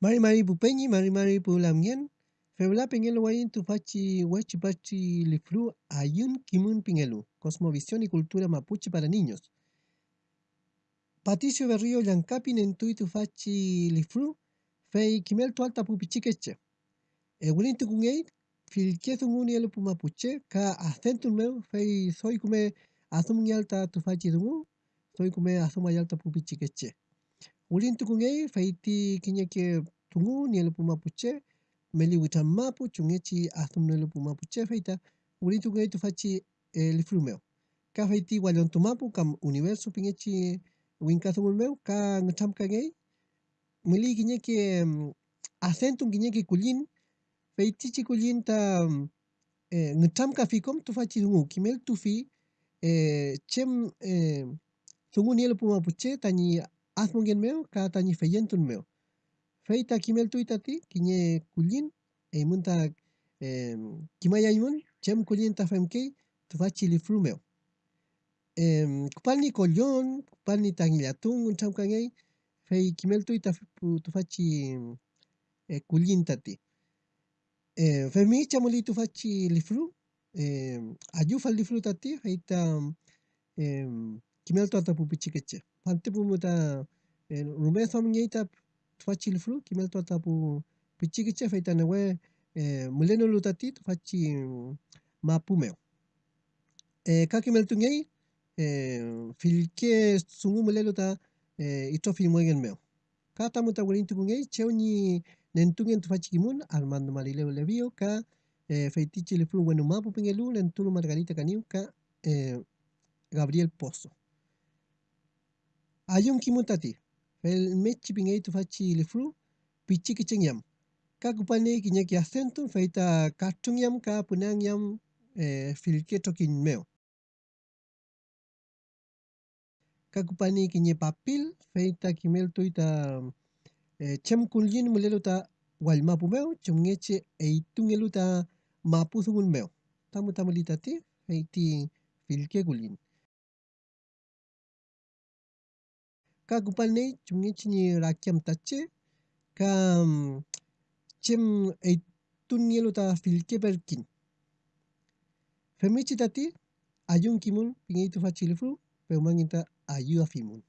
Mari mari pupenyi, mari mari pulamien, febla pengelu wayin tu fachi huachi pachi lifru ayun kimun pingelu, cosmovisión y cultura mapuche para niños. Patricio Berrío Llancapi nentui tu fachi lifru, fei kimel tu alta pupichikeche. E wilin tu kungei, filke thunguni elu pu mapuche, ka acentun meu, fei soy kume azum alta tu fachi dungu, soy kume azum alta Ulintukunyay fayti kiñaki tungu nielo pumapuche, meli wichamapu chungechi ahtum nielo pumapuche fayta ulintukunyay tufachi eh, lifrumeo. Ka fayti waliontumapu kam universo pingechi winkasumulmeo ka ngamkagay meli kiñaki um, mm, acentun kiñaki kulin. Faytichi kulinta um, mm, eh, ngachamka fikom tufachi tungu kimel tufi eh, chem eh, tungu nielo pumapuche tani Azmungen meo, katani feyentun meo. Feita kimel tuitati, kiñe kulin, e munta eh, kimaya imun, chem kulin tafemkei, tufachi lifru meo. Eh, kupalni kolyon, kupalni tangilatun, uncham kangei, fei kimel tuita tufachi eh, kulin tati. Eh, femi chamoli tufachi lifru, eh, ayufa lifru tati, feita... Eh, kimel tuata pupichikeche. Pante pumuta eh, rumeso mnyeita tu fachi lifru, kimel tuata pu pichikeche, feita muleno lutati tu fachi mapumeo. Ka kimel tungei, eh, filke sungu mulelo ta ito filmuegen meo. Ka tamuta walintu kungei, cheo ni nentungen Armando Marileo Levio, ka feitichi lifru bueno mapu pingelu, lentulu Margarita Caniu, ka Gabriel Pozo. Ayon kimutati, el mechi pingaito fachi li fru pichiki chengyam. Kakupane kinyaki asentun feita katung yam ka punangyam eh, filketo kinmeo. Kakupane kinye papil feita kimelto ita eh, chemkuljin muleluta walmapumeo, chungeche eitungeluta mapu sumun meo Tamu tamalitati feiti filkekulin. ka gupal nei chungi chini rakiam tache ka chem e tunielu ta filke berkin femichi tati ayun kimun pingeitu fachilifru peumanginta ayu afimun